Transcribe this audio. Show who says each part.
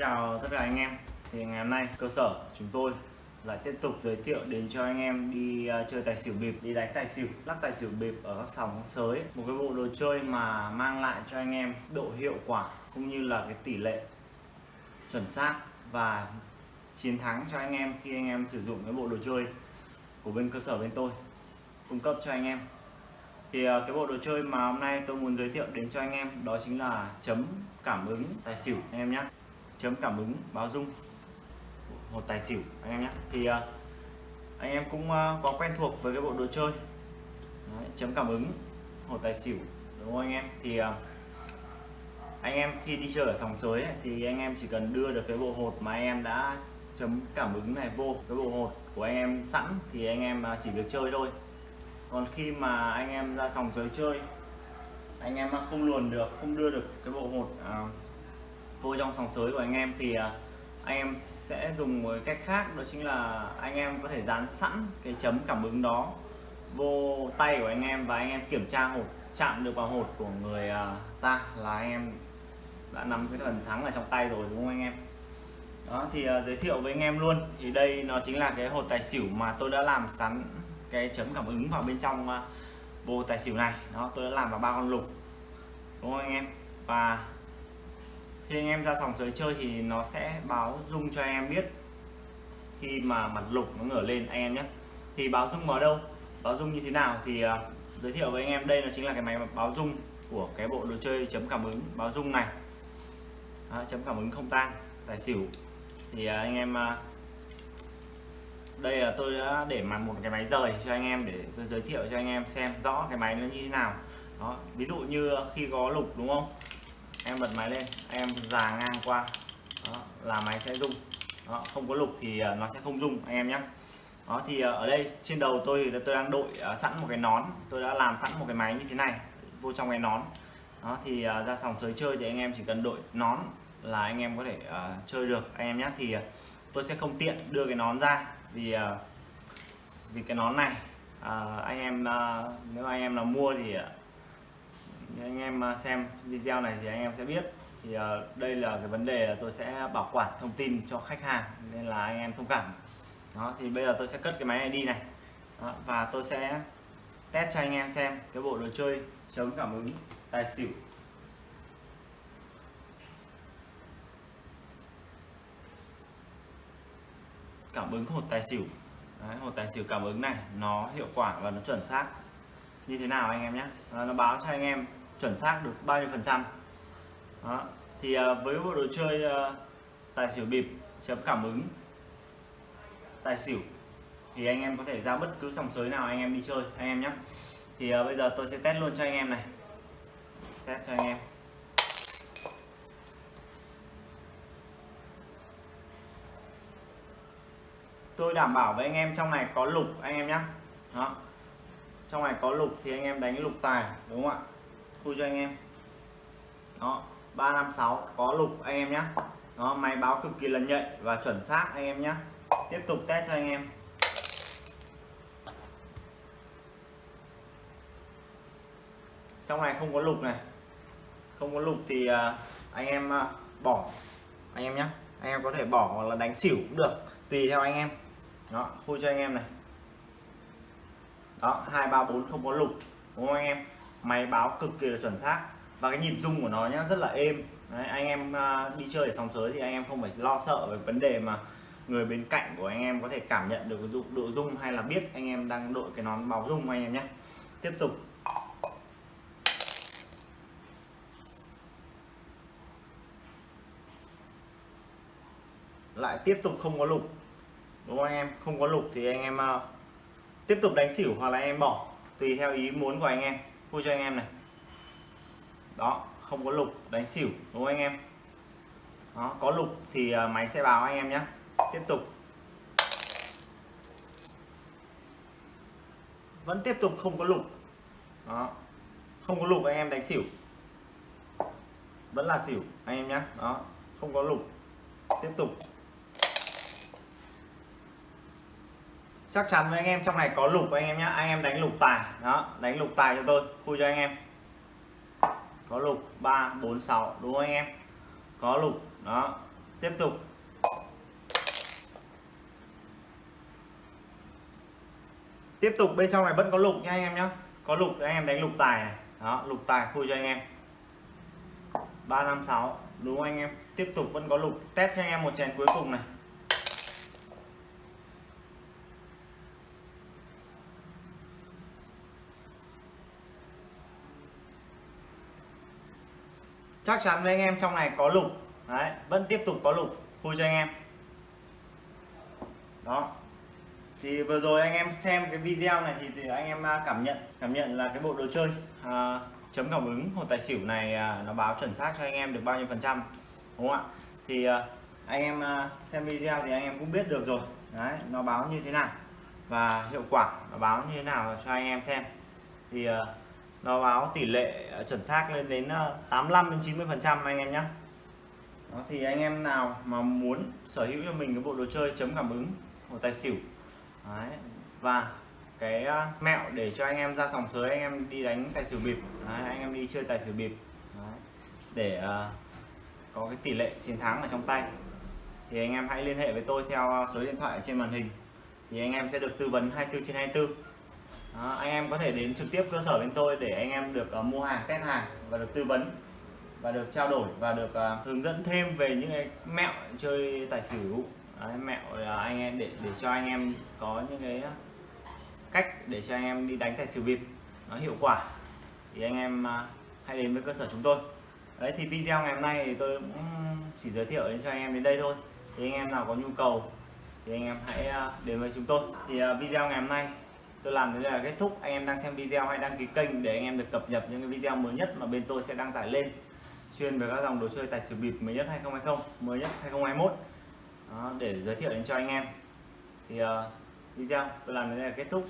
Speaker 1: chào tất cả anh em. Thì ngày hôm nay cơ sở chúng tôi lại tiếp tục giới thiệu đến cho anh em đi à, chơi tài xỉu bịp, đi đánh tài xỉu, lắc tài xỉu bịp ở các sòng các sới. Một cái bộ đồ chơi mà mang lại cho anh em độ hiệu quả cũng như là cái tỷ lệ chuẩn xác và chiến thắng cho anh em khi anh em sử dụng cái bộ đồ chơi của bên cơ sở bên tôi, cung cấp cho anh em. Thì à, cái bộ đồ chơi mà hôm nay tôi muốn giới thiệu đến cho anh em đó chính là chấm cảm ứng tài xỉu, anh em nhé chấm cảm ứng báo dung. Một tài xỉu anh em nhé. Thì uh, anh em cũng uh, có quen thuộc với cái bộ đồ chơi. Đấy, chấm cảm ứng một tài xỉu đúng không anh em? Thì uh, anh em khi đi chơi ở sòng sới thì anh em chỉ cần đưa được cái bộ hột mà anh em đã chấm cảm ứng này vô. Cái bộ hột của anh em sẵn thì anh em chỉ việc chơi thôi. Còn khi mà anh em ra sòng sới chơi anh em không luồn được không đưa được cái bộ hột uh, vô trong sòng sới của anh em thì à, anh em sẽ dùng một cách khác đó chính là anh em có thể dán sẵn cái chấm cảm ứng đó vô tay của anh em và anh em kiểm tra hột chạm được vào hột của người à, ta là anh em đã nắm cái phần thắng ở trong tay rồi đúng không anh em? Đó thì uh, giới thiệu với anh em luôn. Thì đây nó chính là cái hột tài xỉu mà tôi đã làm sẵn cái chấm cảm ứng vào bên trong uh, bộ tài xỉu này. Đó tôi đã làm vào ba con lục đúng không anh em? Và khi anh em ra sòng sới chơi thì nó sẽ báo dung cho anh em biết khi mà mặt lục nó ngửa lên anh em nhé. Thì báo dung ở đâu? Báo dung như thế nào? Thì uh, giới thiệu với anh em đây là chính là cái máy báo dung của cái bộ đồ chơi chấm cảm ứng báo dung này. Đó, chấm cảm ứng không tang tài xỉu. Thì uh, anh em uh, đây là tôi đã để mặt một cái máy rời cho anh em để tôi giới thiệu cho anh em xem rõ cái máy nó như thế nào. Đó ví dụ như khi có lục đúng không? Em bật máy lên em già ngang qua. Đó, là máy sẽ rung. Đó, không có lục thì ờ, nó sẽ không rung anh em nhé. Đó thì ờ, ở đây trên đầu tôi thì tôi đang đội ờ, sẵn một cái nón. Tôi đã làm sẵn một cái máy như thế này vô trong cái nón. Đó thì ra sòng sới chơi thì anh em chỉ cần đội nón là anh em có thể uh, chơi được anh em nhé. Thì tôi sẽ không tiện đưa cái nón ra vì uh, vì cái nón này uh, anh em uh, nếu anh em là mua thì uh, anh em à, xem video này thì anh em sẽ biết. Thì à, đây là cái vấn đề là tôi sẽ bảo quản thông tin cho khách hàng nên là anh em thông cảm. Đó thì bây giờ tôi sẽ cất cái máy này đi này. Đó, và tôi sẽ test cho anh em xem cái bộ đồ chơi chống cảm ứng tài xỉu. Cảm ứng hột tài xỉu. Đấy, hột tài xỉu cảm ứng này nó hiệu quả và nó chuẩn xác. Như thế nào anh em nhé? Nó báo cho anh em chuẩn xác được bao nhiêu phần trăm. Đó. thì à, với bộ đồ chơi à, tài xỉu bịp, chấm cảm ứng, tài xỉu, thì anh em có thể ra bất cứ sòng sới nào anh em đi chơi, anh em nhé thì à, bây giờ tôi sẽ test luôn cho anh em này. Test cho anh em. Tôi đảm bảo với anh em trong này có lục, anh em nhé đó. Trong này có lục thì anh em đánh lục tài, đúng không ạ? Thu cho anh em. Đó 356 có lục anh em nhé nó máy báo cực kỳ là nhạy và chuẩn xác anh em nhé tiếp tục test cho anh em. Trong này không có lục này. Không có lục thì à, anh em à, bỏ. Anh em nhé anh em có thể bỏ hoặc là đánh xỉu cũng được, tùy theo anh em. Đó khui cho anh em này. Đó, hai ba bốn không có lục, đúng không anh em? Máy báo cực kỳ là chuẩn xác. Và cái nhịp rung của nó nhá rất là êm. Đấy, anh em à, đi chơi ở sóng sới thì anh em không phải lo sợ về vấn đề mà người bên cạnh của anh em có thể cảm nhận được độ rung hay là biết anh em đang đội cái nón báo rung anh em nhé tiếp tục. Lại tiếp tục không có lục. Đúng không anh em? Không có lục thì anh em uh, tiếp tục đánh xỉu hoặc là anh em bỏ tùy theo ý muốn của anh em vui cho anh em này. Đó, không có lục, đánh xỉu, đúng không anh em? Đó, có lục thì à, máy sẽ báo anh em nhé tiếp tục. Vẫn tiếp tục không có lục. Đó, không có lục anh em đánh xỉu. Vẫn là xỉu, anh em nhé đó, không có lục. Tiếp tục. Chắc chắn với anh em trong này có lục anh em nhé anh em đánh lục tài. Đó, đánh lục tài cho tôi. Khui cho anh em. Có lục 3 4 6 đúng không anh em? Có lục. Đó. Tiếp tục. Tiếp tục, bên trong này vẫn có lục nha anh em nhé có lục, anh em đánh lục tài này. Đó, lục tài khui cho anh em. 356 đúng không anh em? Tiếp tục vẫn có lục. Test cho anh em một chén cuối cùng này. Chắc chắn với anh em trong này có lục. Đấy vẫn tiếp tục có lục. Khui cho anh em. Đó. Thì vừa rồi anh em xem cái video này thì, thì anh em à, cảm nhận cảm nhận là cái bộ đồ chơi à, chấm cảm ứng hồ tài xỉu này à, nó báo chuẩn xác cho anh em được bao nhiêu phần trăm đúng không ạ? Thì à, anh em à, xem video thì anh em cũng biết được rồi. Đấy nó báo như thế nào và hiệu quả nó báo như thế nào cho anh em xem. Thì à, nó báo tỷ lệ ờ, chuẩn xác lên đến ờ, 85 đến 90 phần trăm anh em nhé đó thì anh em nào mà muốn sở hữu cho mình cái bộ đồ chơi chấm cảm ứng của tài xỉu Đấy. và cái ờ, mẹo để cho anh em ra sòng sới anh em đi đánh tài xỉu bịp Đấy, anh em đi chơi tài xỉu bịp Đấy. để uh, có cái tỷ lệ chiến thắng ở trong tay thì anh em hãy liên hệ với tôi theo số điện thoại trên màn hình thì anh em sẽ được tư vấn 24 trên 24 đó, anh em có thể đến trực tiếp cơ sở bên tôi để anh em được uh, mua hàng test hàng và được tư vấn và được trao đổi và được uh, hướng dẫn thêm về những cái mẹo chơi tài xỉu. Đấy, mẹo uh, anh em để để cho anh em có những cái cách để cho anh em đi đánh tài xỉu bịp nó hiệu quả thì anh em uh, hãy đến với cơ sở chúng tôi. Đấy thì video ngày hôm nay thì tôi cũng chỉ giới thiệu đến cho anh em đến đây thôi. Thì anh em nào có nhu cầu thì anh em hãy đến với chúng tôi. Thì video ngày hôm nay tôi làm đến đây là kết thúc. Anh em đang xem video hãy đăng ký kênh để anh em được cập nhật những cái video mới nhất mà bên tôi sẽ đăng tải lên. Chuyên về các dòng đồ chơi tài xỉu bịp mới nhất 2020 mới nhất 2021 Đó, để giới thiệu đến cho anh em. Thì uh, video tôi làm đến đây là kết thúc.